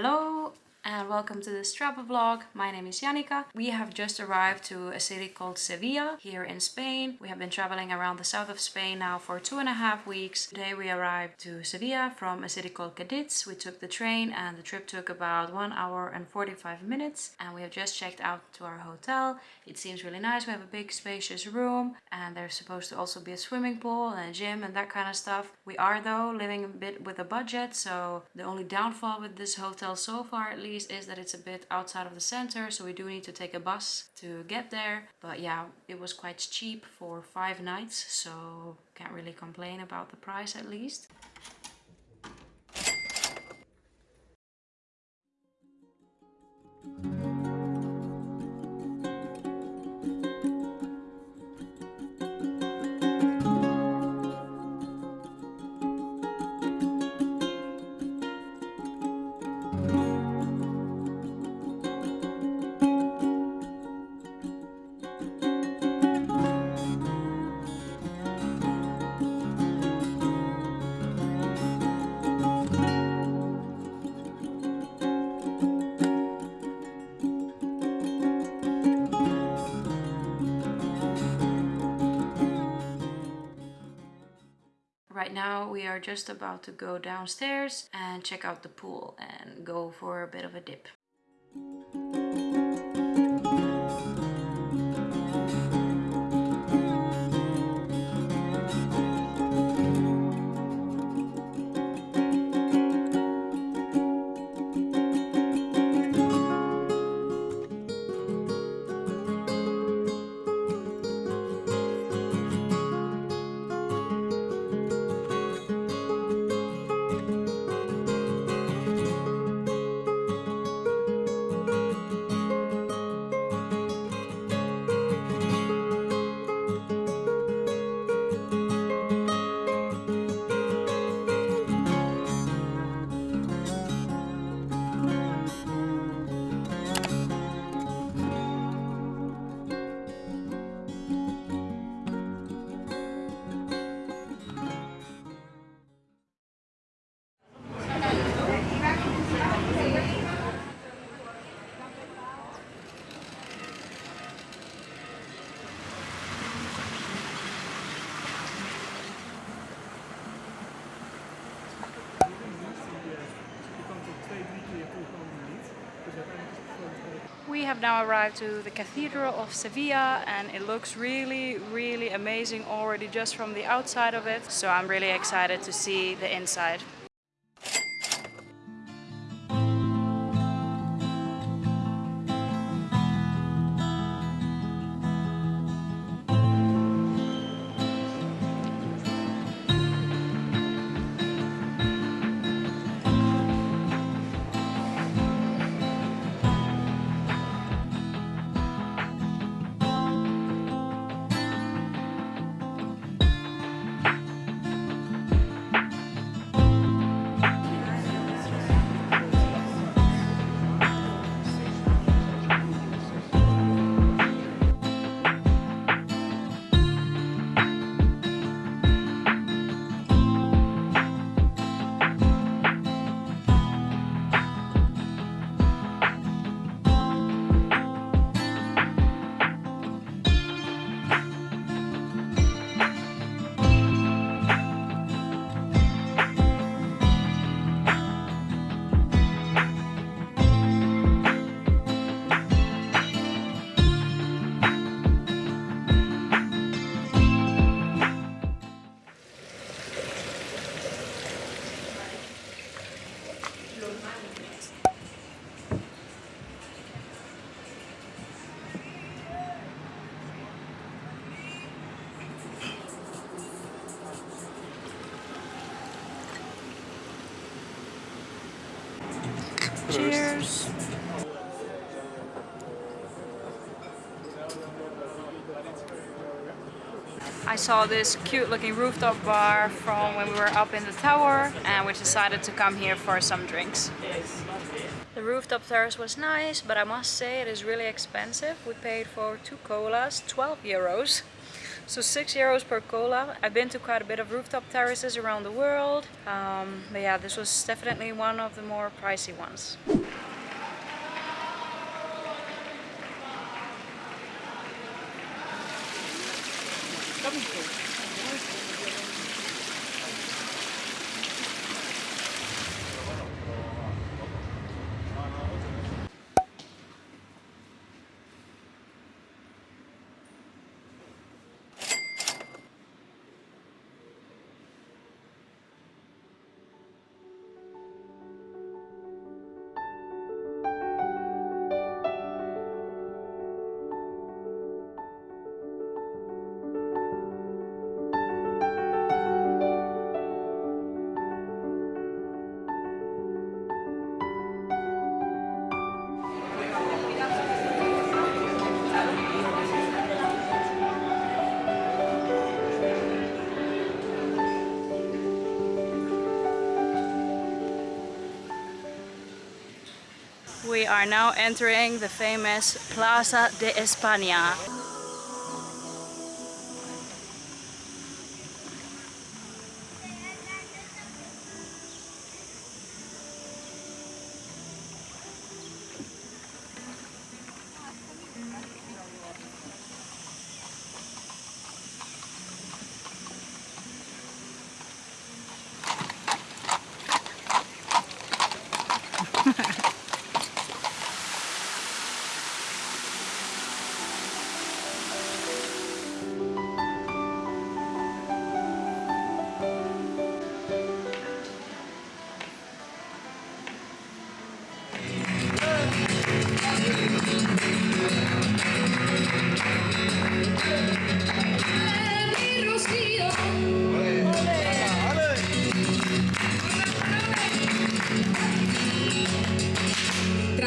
Hello and welcome to this travel vlog. My name is Janika. We have just arrived to a city called Sevilla here in Spain. We have been traveling around the south of Spain now for two and a half weeks. Today we arrived to Sevilla from a city called Cadiz. We took the train and the trip took about one hour and 45 minutes and we have just checked out to our hotel. It seems really nice. We have a big spacious room and there's supposed to also be a swimming pool and a gym and that kind of stuff. We are though living a bit with a budget so the only downfall with this hotel so far at least is that it's a bit outside of the center so we do need to take a bus to get there. But yeah it was quite cheap for five nights so can't really complain about the price at least Right now we are just about to go downstairs and check out the pool and go for a bit of a dip. Have now arrived to the Cathedral of Sevilla and it looks really, really amazing already just from the outside of it. So I'm really excited to see the inside. Saw this cute looking rooftop bar from when we were up in the tower and we decided to come here for some drinks. The rooftop terrace was nice, but I must say it is really expensive. We paid for two colas, 12 euros. So six euros per cola. I've been to quite a bit of rooftop terraces around the world. Um, but yeah, this was definitely one of the more pricey ones. Are now entering the famous Plaza de España.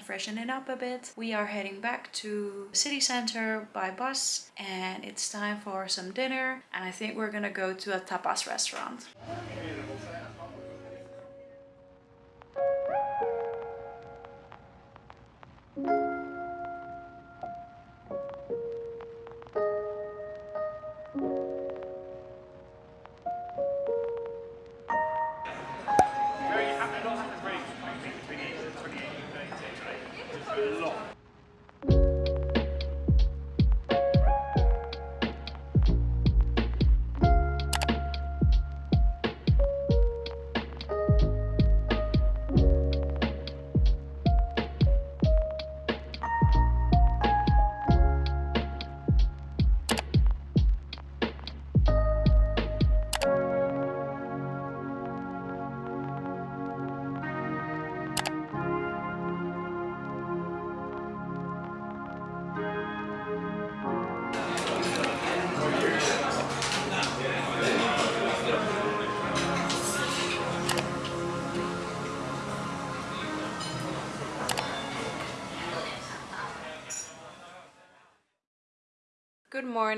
and freshening up a bit, we are heading back to city center by bus and it's time for some dinner and I think we're gonna go to a tapas restaurant.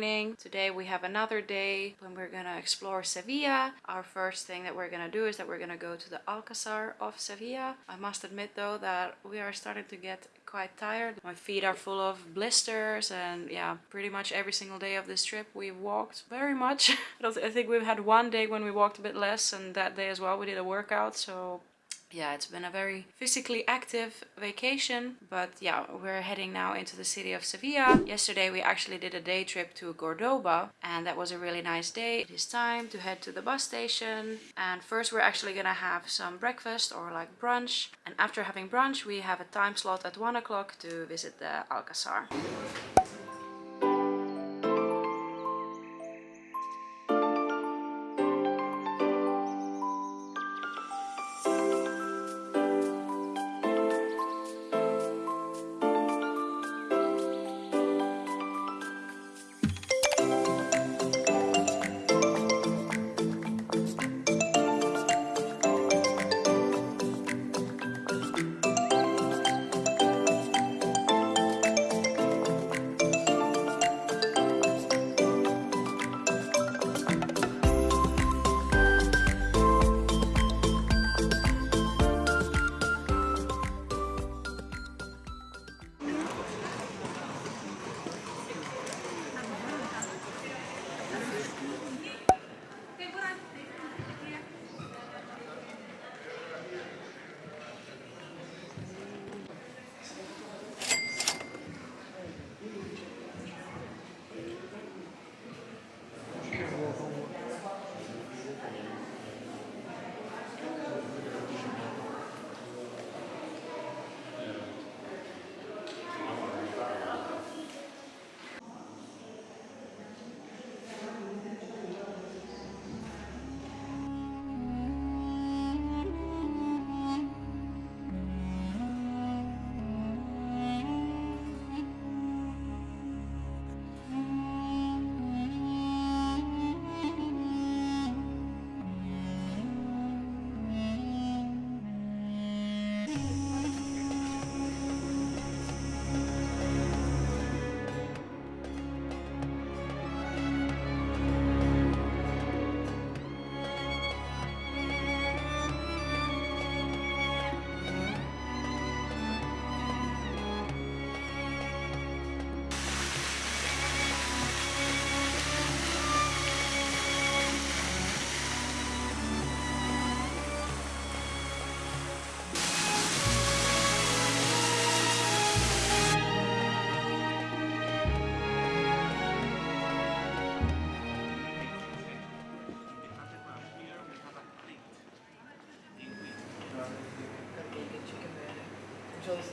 Morning. Today we have another day when we're gonna explore Sevilla. Our first thing that we're gonna do is that we're gonna go to the Alcazar of Sevilla. I must admit though that we are starting to get quite tired. My feet are full of blisters and yeah, pretty much every single day of this trip we walked very much. I think we've had one day when we walked a bit less and that day as well we did a workout so yeah, it's been a very physically active vacation, but yeah, we're heading now into the city of Sevilla. Yesterday we actually did a day trip to Cordoba and that was a really nice day. It is time to head to the bus station and first we're actually gonna have some breakfast or like brunch and after having brunch we have a time slot at one o'clock to visit the Alcazar.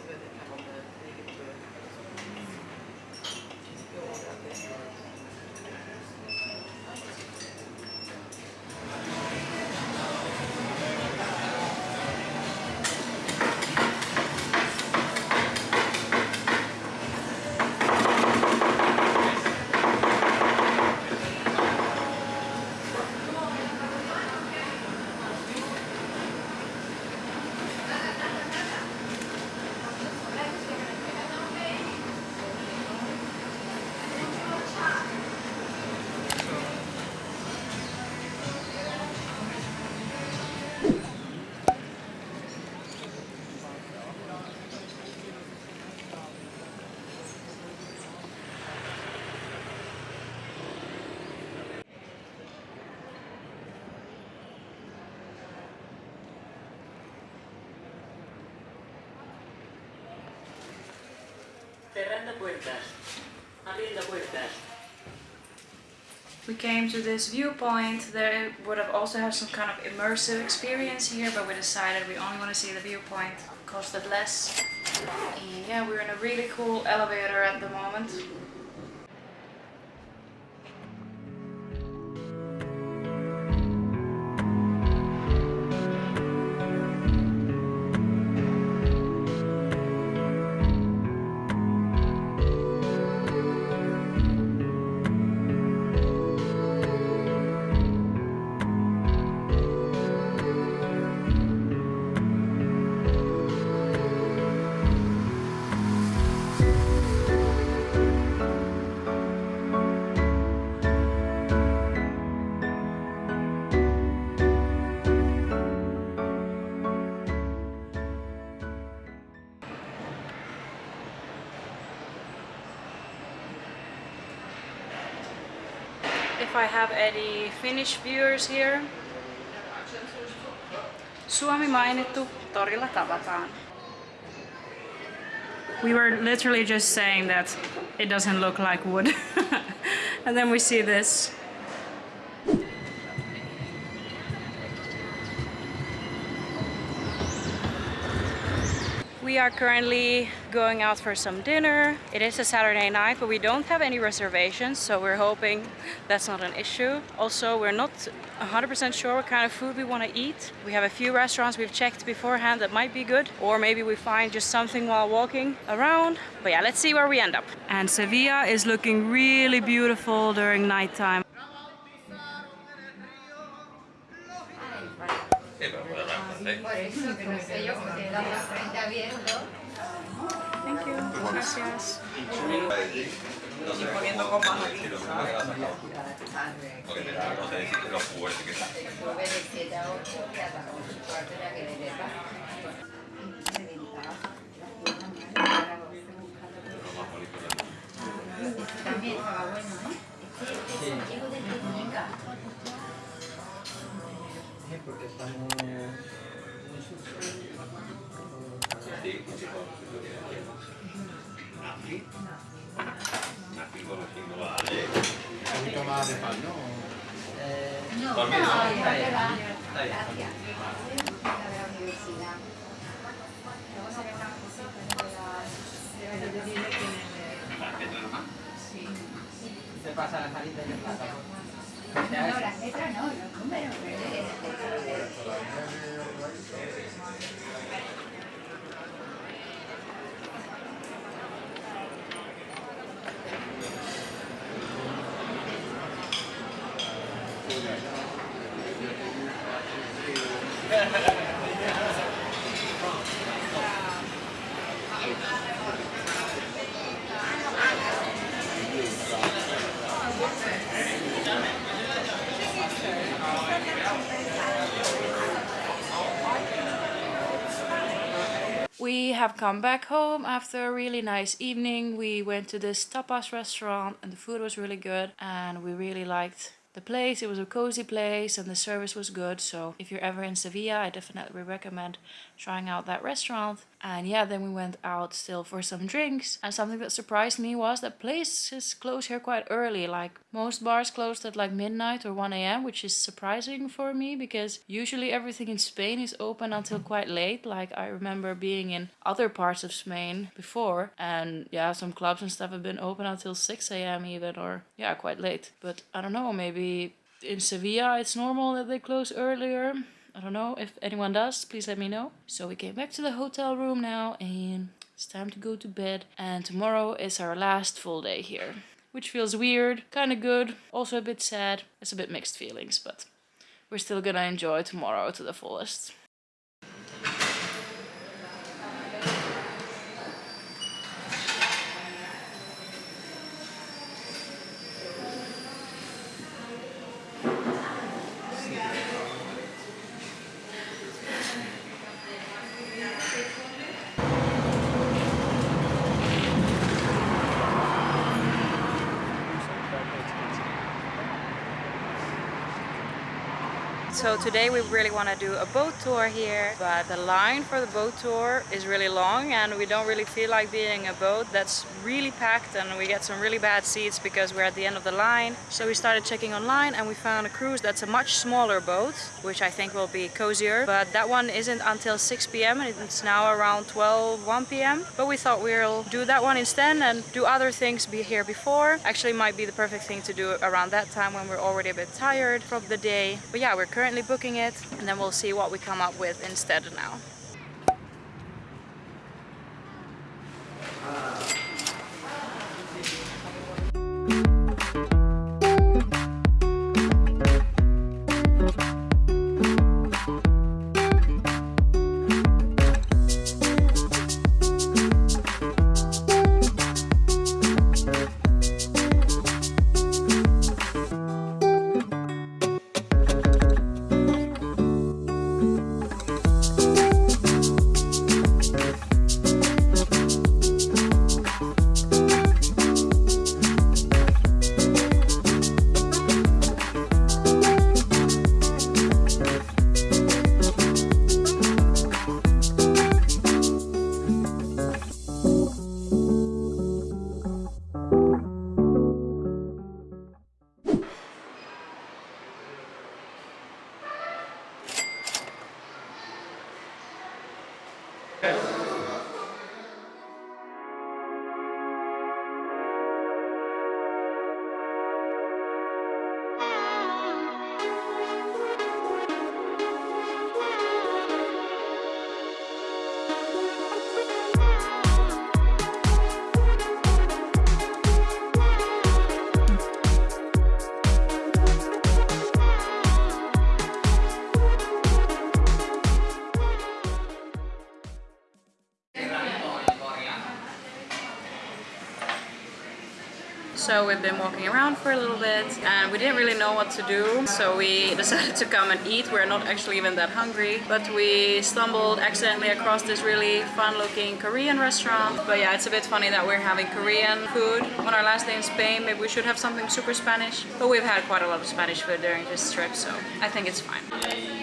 good. And have a good Puertas. Abriendo puertas. We came to this viewpoint. There would have also have some kind of immersive experience here, but we decided we only want to see the viewpoint. Costed less. And yeah, we're in a really cool elevator at the moment. I have any Finnish viewers here, Suomi mainittu, torilla tavataan. We were literally just saying that it doesn't look like wood. and then we see this. We are currently going out for some dinner. It is a Saturday night, but we don't have any reservations, so we're hoping that's not an issue. Also, we're not 100% sure what kind of food we want to eat. We have a few restaurants we've checked beforehand that might be good, or maybe we find just something while walking around. But yeah, let's see where we end up. And Sevilla is looking really beautiful during nighttime. Por ah, eso, que no sé yo, porque la frente abierto. Thank you. Gracias. Poniendo. Porque porque estamos... Un poquito de pan, ¿no? no, no. Gracias. Se pasa la salita y. No, las letras no, los números. Have come back home after a really nice evening. We went to this tapas restaurant and the food was really good and we really liked the place. It was a cozy place and the service was good. So if you're ever in Sevilla, I definitely recommend trying out that restaurant. And yeah, then we went out still for some drinks. And something that surprised me was that places close here quite early. Like most bars closed at like midnight or 1 a.m., which is surprising for me because usually everything in Spain is open until quite late. Like I remember being in other parts of Spain before, and yeah, some clubs and stuff have been open until 6 a.m. even, or yeah, quite late. But I don't know, maybe in Sevilla it's normal that they close earlier. I don't know if anyone does, please let me know. So we came back to the hotel room now and it's time to go to bed. And tomorrow is our last full day here, which feels weird, kind of good, also a bit sad. It's a bit mixed feelings, but we're still gonna enjoy tomorrow to the fullest. So today we really want to do a boat tour here, but the line for the boat tour is really long and we don't really feel like being a boat that's really packed and we get some really bad seats because we're at the end of the line. So we started checking online and we found a cruise that's a much smaller boat, which I think will be cozier, but that one isn't until 6 p.m. and it's now around 12, 1 p.m. But we thought we'll do that one instead and do other things be here before. Actually might be the perfect thing to do around that time when we're already a bit tired from the day. But yeah, we're currently booking it and then we'll see what we come up with instead now. So we've been walking around for a little bit and we didn't really know what to do. So we decided to come and eat. We're not actually even that hungry, but we stumbled accidentally across this really fun looking Korean restaurant. But yeah, it's a bit funny that we're having Korean food on our last day in Spain. Maybe we should have something super Spanish, but we've had quite a lot of Spanish food during this trip, so I think it's fine.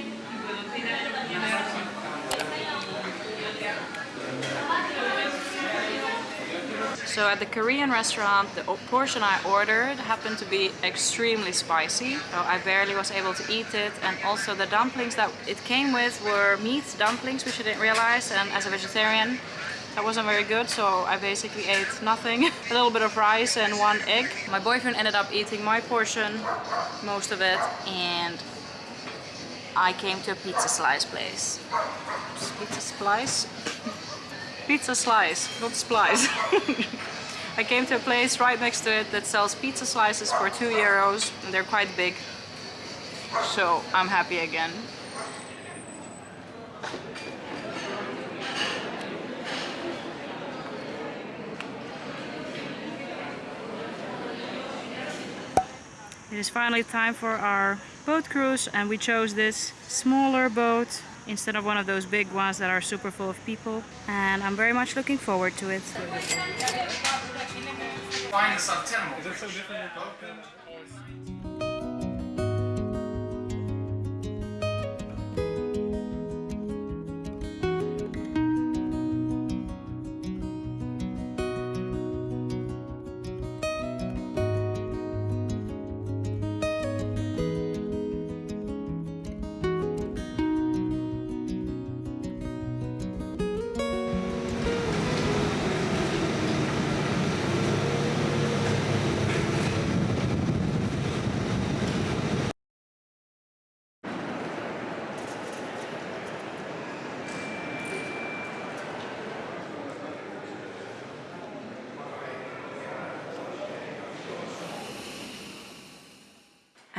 So at the Korean restaurant, the portion I ordered happened to be extremely spicy. So I barely was able to eat it. And also the dumplings that it came with were meat dumplings, which I didn't realize. And as a vegetarian, that wasn't very good. So I basically ate nothing. a little bit of rice and one egg. My boyfriend ended up eating my portion, most of it. And I came to a pizza slice place. Pizza slice? pizza slice, not splice. I came to a place right next to it that sells pizza slices for 2 euros and they're quite big. So I'm happy again. It is finally time for our boat cruise and we chose this smaller boat instead of one of those big ones that are super full of people and I'm very much looking forward to it.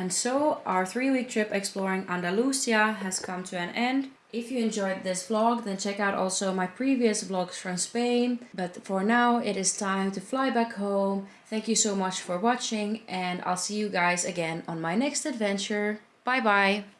And so our three-week trip exploring Andalusia has come to an end. If you enjoyed this vlog, then check out also my previous vlogs from Spain. But for now, it is time to fly back home. Thank you so much for watching and I'll see you guys again on my next adventure. Bye bye!